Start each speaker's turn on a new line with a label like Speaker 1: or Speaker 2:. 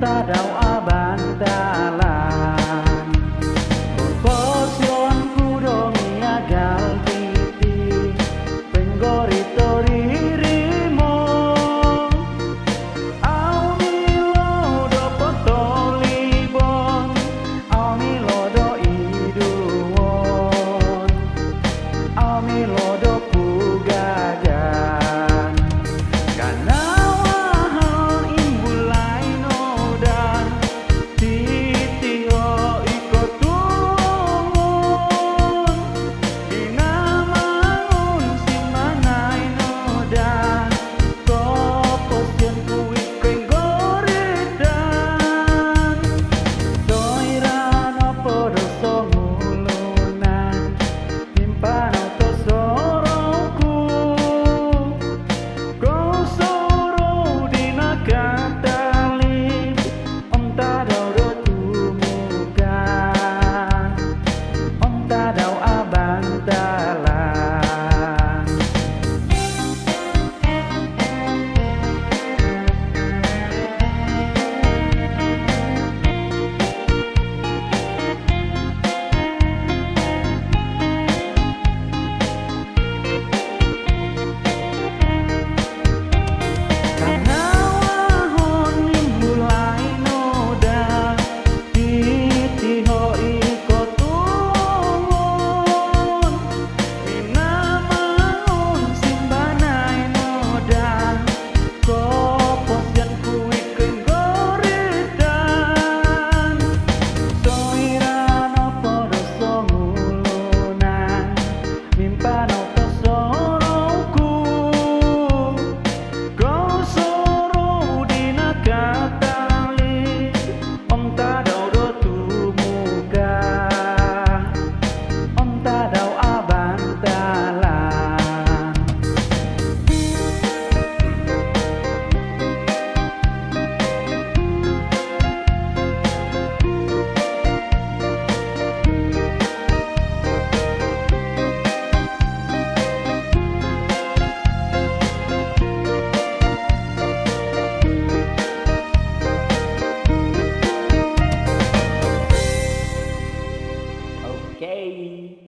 Speaker 1: ta rao a bàn ta.